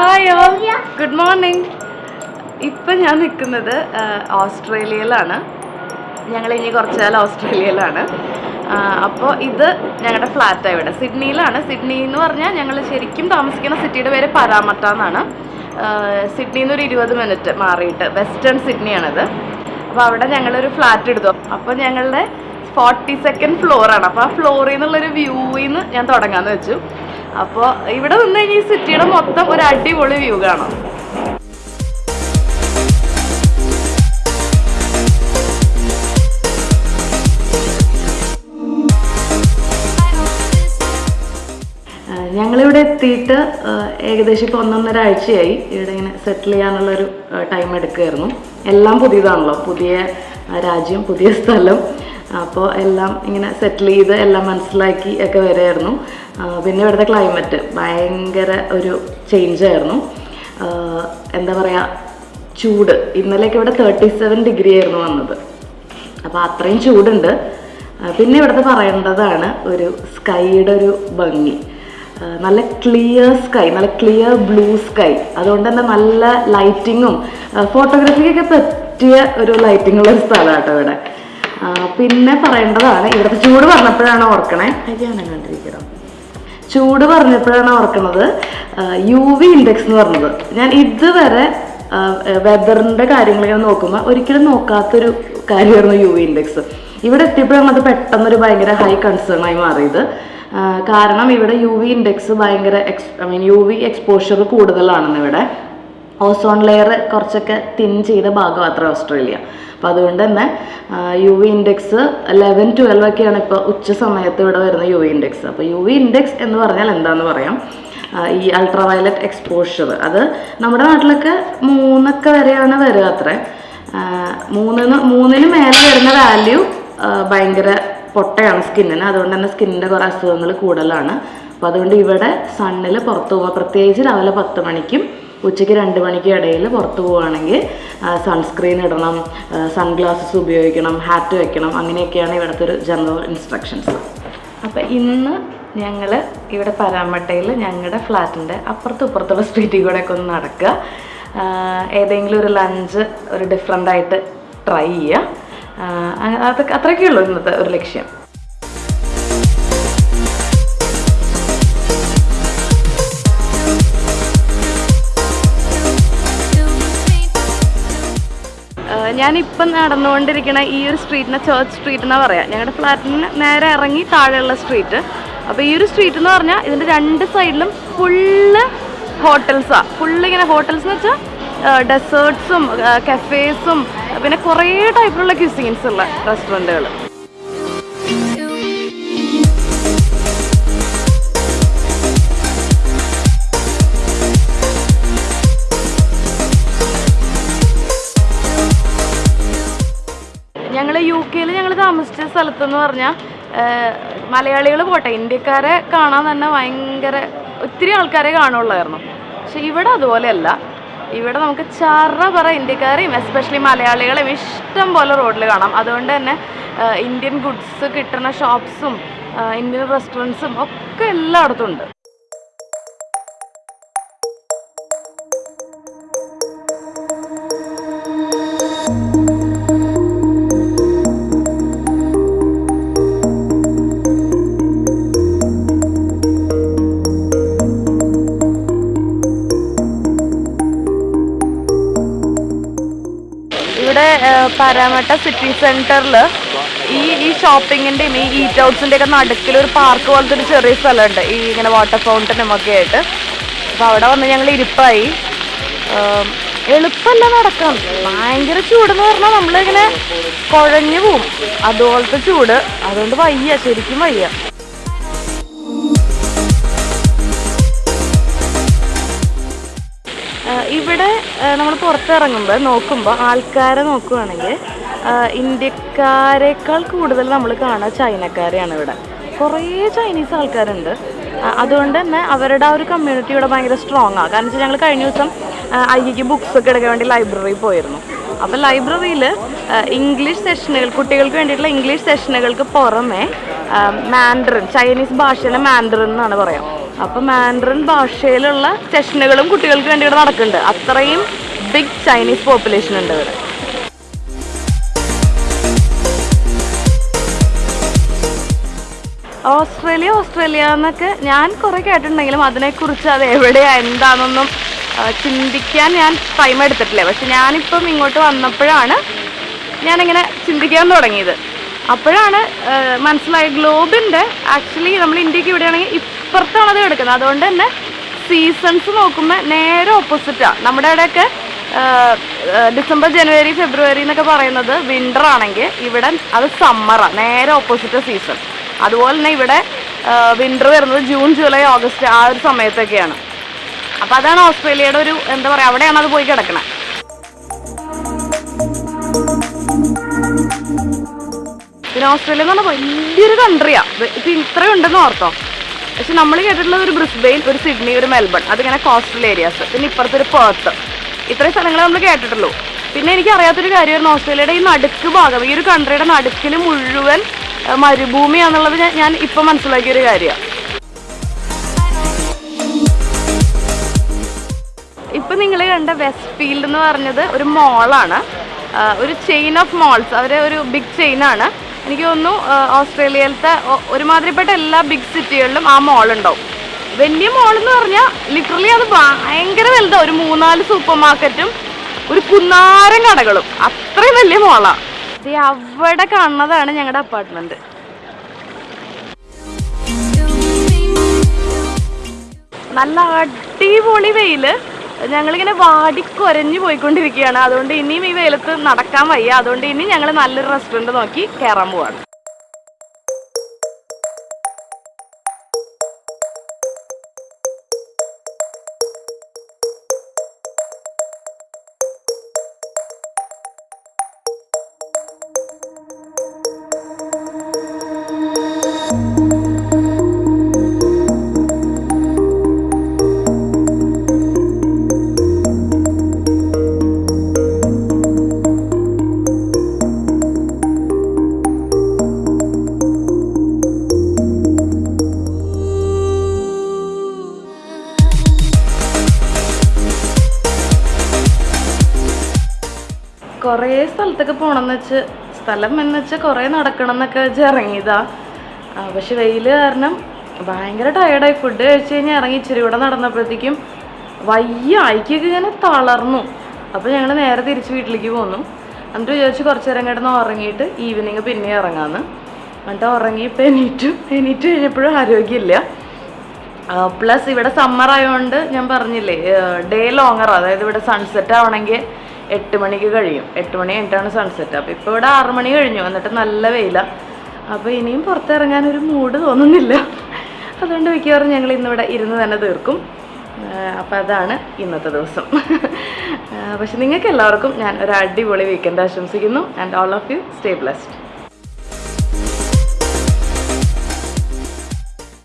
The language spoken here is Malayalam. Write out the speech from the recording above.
ഹായ് ഗുഡ് മോർണിംഗ് ഇപ്പം ഞാൻ നിൽക്കുന്നത് ഓസ്ട്രേലിയയിലാണ്. ഞങ്ങൾ ഇനി കുറച്ച് കാലം ഓസ്ട്രേലിയയിലാണ്. അപ്പോൾ ഇത് ഞങ്ങളുടെ ഫ്ലാറ്റാണ് ഇവിടെ. സിഡ്നിയിലാണ്. സിഡ്നി എന്ന് പറഞ്ഞാൽ ഞങ്ങൾ ശരിക്കും താമസിക്കുന്ന സിറ്റിയുടെ പേര് പരാമട്ട എന്നാണ്. സിഡ്നിയിൽ നിന്ന് ഒരു ഇരുപത് മിനിറ്റ് മാറിയിട്ട് വെസ്റ്റേൺ സിഡ്നിയാണിത്. അപ്പോൾ അവിടെ ഞങ്ങളൊരു ഫ്ലാറ്റ് എടുത്തു. അപ്പോൾ ഞങ്ങളുടെ ഫോർട്ടി സെക്കൻഡ് ഫ്ലോറാണ് അപ്പോൾ ആ ഫ്ലോറിൽ നിന്നുള്ളൊരു വ്യൂവിൽ നിന്ന് ഞാൻ തുടങ്ങാമെന്ന് വെച്ചു. അപ്പോൾ ഇവിടെ നിന്ന് കഴിഞ്ഞാൽ ഈ സിറ്റിയുടെ മൊത്തം ഒരു അടിപൊളി വ്യൂ കാണാം. ഞങ്ങളിവിടെ എത്തിയിട്ട് ഏകദേശം ഇപ്പോൾ ഒന്നൊന്നര ആഴ്ചയായി ഇവിടെ ഇങ്ങനെ സെറ്റിൽ ചെയ്യാനുള്ളൊരു ടൈം എടുക്കുമായിരുന്നു എല്ലാം പുതിയതാണല്ലോ. പുതിയ രാജ്യം പുതിയ സ്ഥലം. അപ്പോൾ എല്ലാം ഇങ്ങനെ സെറ്റിൽ ചെയ്ത് എല്ലാം മനസ്സിലാക്കി ഒക്കെ വരുമായിരുന്നു പിന്നെ ഇവിടുത്തെ ക്ലൈമറ്റ് ഭയങ്കര ഒരു ചേഞ്ച് ആയിരുന്നു. എന്താ പറയുക ചൂട്. ഇന്നലെയൊക്കെ ഇവിടെ തേർട്ടി സെവൻ ഡിഗ്രി ആയിരുന്നു വന്നത്. അപ്പോൾ അത്രയും ചൂടുണ്ട്. പിന്നെ ഇവിടുത്തെ പറയേണ്ടതാണ് ഒരു സ്കൈയുടെ ഒരു ഭംഗി. നല്ല ക്ലിയർ സ്കൈ നല്ല ക്ലിയർ ബ്ലൂ സ്കൈ അതുകൊണ്ട് തന്നെ നല്ല ലൈറ്റിങ്ങും ഫോട്ടോഗ്രാഫിക്കൊക്കെ പറ്റിയ ഒരു ലൈറ്റിങ്ങുള്ള ഒരു സ്ഥലമാണ് കേട്ടോ ഇവിടെ. പിന്നെ പറയേണ്ടതാണ് ഇവിടുത്തെ ചൂട് പറഞ്ഞപ്പോഴാണ് ഓർക്കണേ. അയ്യാനം കണ്ടിരിക്കണം ചൂട് പറഞ്ഞപ്പോഴാണ് ഓർക്കുന്നത് യു വി ഇൻഡെക്സ് എന്ന് പറഞ്ഞത്. ഞാൻ ഇതുവരെ വെതറിന്റെ കാര്യങ്ങൾ നോക്കുമ്പോൾ ഒരിക്കലും നോക്കാത്തൊരു കാര്യമായിരുന്നു യു വി ഇൻഡെക്സ് ഇവിടെ എത്തിയപ്പോഴാണ് അത് പെട്ടെന്നൊരു ഭയങ്കര ഹൈ കൺസേൺ ആയി മാറിയത്. കാരണം ഇവിടെ യു വി ഇൻഡെക്സ് ഭയങ്കര ex I mean U V exposure കൂടുതലാണെന്ന് ഇവിടെ ഓസോൺ ലെയർ കുറച്ചൊക്കെ തിൻ ചെയ്ത ഭാഗം അത്ര ഓസ്ട്രേലിയ. അപ്പോൾ അതുകൊണ്ട് തന്നെ U V index eleven twelve ഒക്കെയാണ് ഇപ്പോൾ ഉച്ച സമയത്ത് ഇവിടെ വരുന്ന യു വി ഇൻഡെക്സ് അപ്പോൾ യു വി ഇൻഡെക്സ് എന്ന് പറഞ്ഞാൽ എന്താണെന്ന് പറയാം? ഈ അൾട്രാ വയലറ്റ് എക്സ്പോഷർ അത് നമ്മുടെ നാട്ടിലൊക്കെ മൂന്നൊക്കെ വരെയാണ് വരിക അത്രേ. മൂന്നിന് മൂന്നിന് മേലെ വരുന്ന വാല്യൂ ഭയങ്കര പൊട്ടയാണ് സ്കിന്നിന്. അതുകൊണ്ട് തന്നെ സ്കിന്നിന്റെ കുറേ അസുഖങ്ങൾ കൂടുതലാണ്. അപ്പോൾ അതുകൊണ്ട് ഇവിടെ സണ്ണിൽ പുറത്തു പോകുക പ്രത്യേകിച്ച് രാവിലെ പത്ത് മണിക്കും ഉച്ചയ്ക്ക് രണ്ട് മണിക്ക് ഇടയിൽ പുറത്ത് പോവുകയാണെങ്കിൽ സൺസ്ക്രീൻ ഇടണം സൺഗ്ലാസസ് ഉപയോഗിക്കണം ഹാറ്റ് വയ്ക്കണം അങ്ങനെയൊക്കെയാണ് ഇവിടുത്തെ ഒരു ജനറൽ ഇൻസ്ട്രക്ഷൻസ് അപ്പോൾ ഇന്ന് ഞങ്ങൾ ഇവിടെ പരാമട്ടയിൽ ഞങ്ങളുടെ ഫ്ലാറ്റിന്റെ അപ്പുറത്തും ഇപ്പുറത്തുള്ള സ്ട്രീറ്റിൽ ഒക്കെ ഒന്ന് നടക്കുക. ഏതെങ്കിലും ഒരു ലഞ്ച് ഒരു ഡിഫറെന്റ് ആയിട്ട് ട്രൈ ചെയ്യുക. അത് അത്രയൊക്കെ ഉള്ളൂ ഇന്നത്തെ ഒരു ലക്ഷ്യം. ഞാനിപ്പം നടന്നുകൊണ്ടിരിക്കുന്ന ഈ ഒരു സ്ട്രീറ്റിനെ ചേർച്ച് സ്ട്രീറ്റ് എന്നാ പറയാ. ഞങ്ങളുടെ ഫ്ലാറ്റിന് നേരെ ഇറങ്ങി താഴെയുള്ള സ്ട്രീറ്റ് അപ്പോൾ ഈ ഒരു സ്ട്രീറ്റ് എന്ന് പറഞ്ഞാൽ ഇതിന്റെ രണ്ട് സൈഡിലും ഫുള്ള് ഹോട്ടൽസാ ഫുള്ള് ഇങ്ങനെ ഹോട്ടൽസ് എന്ന് വെച്ചാൽ ഡെസേർട്ട്സും കഫേസും പിന്നെ കുറേ ടൈപ്പിലുള്ള ക്യൂസിൻസ് ഉള്ള റെസ്റ്റോറന്റുകൾ ഞങ്ങൾ യു കെയിൽ ഞങ്ങൾ താമസിച്ച സ്ഥലത്തെന്ന് പറഞ്ഞാൽ മലയാളികൾ പോട്ടെ ഇന്ത്യക്കാരെ കാണാൻ തന്നെ ഭയങ്കര ഒത്തിരി ആൾക്കാരെ കാണുള്ളായിരുന്നു. പക്ഷെ ഇവിടെ അതുപോലെയല്ല. ഇവിടെ നമുക്ക് ചറ പറ ഇന്ത്യക്കാരെയും എസ്പെഷ്യലി മലയാളികളെയും ഇഷ്ടം പോലെ റോഡിൽ കാണാം. അതുകൊണ്ട് തന്നെ ഇന്ത്യൻ ഗുഡ്സ് കിട്ടുന്ന ഷോപ്സും ഇന്ത്യൻ റെസ്റ്റോറന്റ്സും ഒക്കെ എല്ലായിടത്തും ഉണ്ട്. പരാമട്ട സിറ്റി സെന്ററിൽ ഈ ഈ ഷോപ്പിങ്ങിന്റെയും ഈ ഈറ്റ് ഔട്ട്സിന്റെ ഒക്കെ നടുക്കിൽ ഒരു പാർക്ക് പോലത്തെ ഒരു ചെറിയ സ്ഥലമുണ്ട്. ഈ ഇങ്ങനെ വാട്ടർ ഫൗണ്ടനും ഒക്കെ ആയിട്ട്. അപ്പോൾ അവിടെ വന്ന് ഞങ്ങൾ ഇരിപ്പായി. എളുപ്പമല്ല നടക്കാൻ. ഭയങ്കര ചൂടെന്ന് പറഞ്ഞാൽ നമ്മളിങ്ങനെ കുഴഞ്ഞു പോവും. അതുപോലത്തെ ചൂട്. അതുകൊണ്ട് വയ്യ ശരിക്കും വയ്യ. ഇവിടെ നമ്മൾ പുറത്തിറങ്ങുമ്പോൾ നോക്കുമ്പോൾ ആൾക്കാരെ നോക്കുകയാണെങ്കിൽ ഇന്ത്യക്കാരെക്കാൾ കൂടുതൽ നമ്മൾ കാണുക ചൈനക്കാരെയാണ് ഇവിടെ. കുറേ ചൈനീസ് ആൾക്കാരുണ്ട്. അതുകൊണ്ട് തന്നെ അവരുടെ ആ ഒരു കമ്മ്യൂണിറ്റി ഇവിടെ ഭയങ്കര സ്ട്രോങ് ആണ് കാരണം വെച്ചാൽ ഞങ്ങൾ കഴിഞ്ഞ ദിവസം ഐക്ക് ബുക്സ് ഒക്കെ എടുക്കാൻ വേണ്ടി ലൈബ്രറിയിൽ പോയിരുന്നു. അപ്പോൾ ലൈബ്രറിയിൽ ഇംഗ്ലീഷ് സെഷനുകൾ കുട്ടികൾക്ക് വേണ്ടിയിട്ടുള്ള ഇംഗ്ലീഷ് സെഷനുകൾക്ക് പുറമെ മാൻഡറിൻ ചൈനീസ് ഭാഷയിലെ മാൻഡറിൻ എന്നാണ് പറയാം. അപ്പം മാൻഡറിൻ ഭാഷയിലുള്ള സെഷനുകളും കുട്ടികൾക്ക് വേണ്ടി ഇവിടെ നടക്കുന്നുണ്ട്. അത്രയും ബിഗ് ചൈനീസ് പോപ്പുലേഷൻ ഉണ്ട് ഇവിടെ. ഓസ്ട്രേലിയ ഓസ്ട്രേലിയ എന്നൊക്കെ ഞാൻ കുറേ കേട്ടിട്ടുണ്ടെങ്കിലും അതിനെക്കുറിച്ച് അത് എവിടെയാ എന്താണെന്നൊന്നും ചിന്തിക്കാൻ ഞാൻ ടൈം എടുത്തിട്ടില്ല. പക്ഷെ ഞാനിപ്പം ഇങ്ങോട്ട് വന്നപ്പോഴാണ് ഞാനിങ്ങനെ ചിന്തിക്കാൻ തുടങ്ങിയത്. അപ്പോഴാണ് മനസ്സിലായ ഗ്ലോബിന്റെ ആക്ച്വലി നമ്മൾ ഇന്ത്യയ്ക്ക് ഇവിടെയാണെങ്കിൽ ഇപ്പുറത്താണ് അത് കിടക്കുന്നത് അതുകൊണ്ട് തന്നെ സീസൺസ് നോക്കുമ്പോൾ നേരെ ഓപ്പോസിറ്റാണ് നമ്മുടെ ഇവിടെയൊക്കെ ഡിസംബർ ജനുവരി ഫെബ്രുവരി എന്നൊക്കെ പറയുന്നത് വിന്റർ ആണെങ്കിൽ ഇവിടെ അത് സമ്മറാണ് നേരെ ഓപ്പോസിറ്റ് സീസൺ അതുപോലെ തന്നെ ഇവിടെ വിന്റർ വരുന്നത് ജൂൺ ജൂലൈ ഓഗസ്റ്റ് ആ ഒരു സമയത്തൊക്കെയാണ്. അപ്പം അതാണ് ഓസ്ട്രേലിയയുടെ ഒരു എന്താ പറയുക അവിടെയാണ് അത് പോയി കിടക്കുന്നത് പിന്നെ ഓസ്ട്രേലിയ എന്ന് പറഞ്ഞാൽ വലിയൊരു കൺട്രിയാണ് ഇപ്പം ഇത്രയും ഉണ്ടെന്ന് ഓർത്തോ? പക്ഷെ നമ്മൾ കേട്ടിട്ടുള്ളത് ഒരു ബ്രിസ്ബെയിൻ ഒരു സിഡ്നി ഒരു മെൽബൺ. അതിങ്ങനെ കോസ്റ്റൽ ഏരിയാസ് പിന്നെ ഇപ്പുറത്തൊരു പേർത്ത്. ഇത്രയും സ്ഥലങ്ങൾ നമ്മൾ കേട്ടിട്ടുള്ളൂ. പിന്നെ എനിക്ക് അറിയാത്തൊരു കാര്യമായിരുന്നു ഓസ്ട്രേലിയയുടെ ഈ നടുക്ക് ഭാഗം. ഈ ഒരു കൺട്രിയുടെ നടുക്കിൽ മുഴുവൻ മരുഭൂമിയാണെന്നുള്ളത് ഞാൻ ഇപ്പം മനസ്സിലാക്കിയ ഒരു കാര്യമാണ്. ഇപ്പം നിങ്ങൾ കണ്ട വെസ്റ്റ് ഫീൽഡ് എന്ന് പറഞ്ഞത് ഒരു മോളാണ് ഒരു ചെയിൻ ഓഫ് മോൾസ് അവരെ ഒരു ബിഗ് ചെയിൻ ആണ്. എനിക്ക് തോന്നുന്നു ഓസ്ട്രേലിയയിലത്തെ ഒരുമാതിരിപ്പെട്ട എല്ലാ ബിഗ് സിറ്റികളിലും ആ മോൾ ഉണ്ടാവും. വലിയ മോൾ എന്ന് പറഞ്ഞാൽ ലിറ്ററലി അത് ഭയങ്കര വലുതാണ് ഒരു മൂന്നാൽ സൂപ്പർ മാർക്കറ്റും ഒരു കുന്നാരം കടകളും. അത്രയും വലിയ മോളാണ് അവിടെ കാണുന്നതാണ് ഞങ്ങളുടെ അപ്പാർട്ട്മെന്റ് നല്ല അടിപൊളി വെയിൽ. ഞങ്ങളിങ്ങനെ വാടിക്കൊരഞ്ഞു പോയിക്കൊണ്ടിരിക്കുകയാണ്. അതുകൊണ്ട് ഇനിയും ഈ വെയിലത്ത് നടക്കാൻ വയ്യ. അതുകൊണ്ട് ഇനി ഞങ്ങൾ നല്ലൊരു റെസ്റ്റോറന്റ് നോക്കി കയറാൻ പോവാണ്. കുറേ സ്ഥലത്തൊക്കെ പോകണമെന്ന് വെച്ച് സ്ഥലം എന്ന് വെച്ചാൽ കുറേ നടക്കണം എന്നൊക്കെ വെച്ച് ഇറങ്ങിയതാ. പക്ഷെ വെയിൽ കാരണം ഭയങ്കര ടയർഡായി ഫുഡ് കഴിച്ച് കഴിഞ്ഞ് ഇറങ്ങി ഇച്ചിരി കൂടെ നടന്നപ്പോഴത്തേക്കും വയ്യ അയക്കൊക്കെ ഇങ്ങനെ തളർന്നു. അപ്പോൾ ഞങ്ങൾ നേരെ തിരിച്ച് വീട്ടിലേക്ക് പോന്നു. എന്നിട്ട് വിചാരിച്ച് കുറച്ച് നേരം കിടന്ന് ഉറങ്ങിയിട്ട് ഈവനിങ് പിന്നെ ഇറങ്ങാമെന്ന് എന്നിട്ട് ഉറങ്ങി ഇപ്പം എണീറ്റു. എണീറ്റ് കഴിഞ്ഞപ്പോഴും ആരോഗ്യമില്ല. പ്ലസ് ഇവിടെ സമ്മർ ആയതുകൊണ്ട് ഞാൻ പറഞ്ഞില്ലേ ഡേ ലോങ്ങർ അതായത് ഇവിടെ സൺസെറ്റ് ആവണമെങ്കിൽ എട്ട് മണിക്ക് കഴിയും. എട്ട് മണി കഴിഞ്ഞിട്ടാണ് സൺസെറ്റ് അപ്പോൾ ഇപ്പോൾ ഇവിടെ ആറ് മണി കഴിഞ്ഞു. എന്നിട്ട് നല്ല വെയില. അപ്പോൾ ഇനിയും പുറത്തിറങ്ങാൻ ഒരു മൂഡ് തോന്നുന്നില്ല. അതുകൊണ്ട് മിക്കവാറും ഞങ്ങൾ ഇന്നിവിടെ ഇരുന്ന് തന്നെ തീർക്കും. അപ്പോൾ അതാണ് ഇന്നത്തെ ദിവസം. പക്ഷെ നിങ്ങൾക്ക് എല്ലാവർക്കും ഞാൻ ഒരു അടിപൊളി വീക്കെൻഡ് ആശംസിക്കുന്നു. And all of you stay blessed